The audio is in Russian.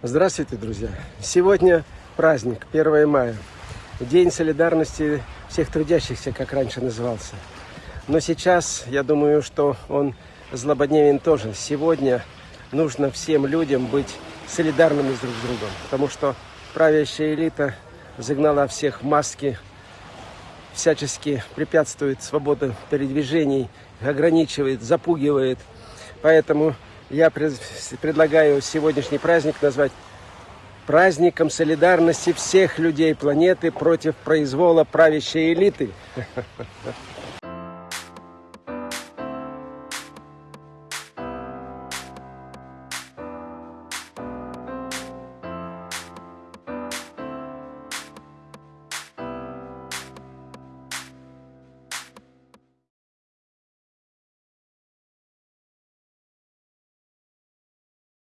Здравствуйте, друзья! Сегодня праздник, 1 мая. День солидарности всех трудящихся, как раньше назывался. Но сейчас, я думаю, что он злободневен тоже. Сегодня нужно всем людям быть солидарными друг с другом, потому что правящая элита загнала всех в маски, всячески препятствует свободе передвижений, ограничивает, запугивает. Поэтому я предлагаю сегодняшний праздник назвать праздником солидарности всех людей планеты против произвола правящей элиты.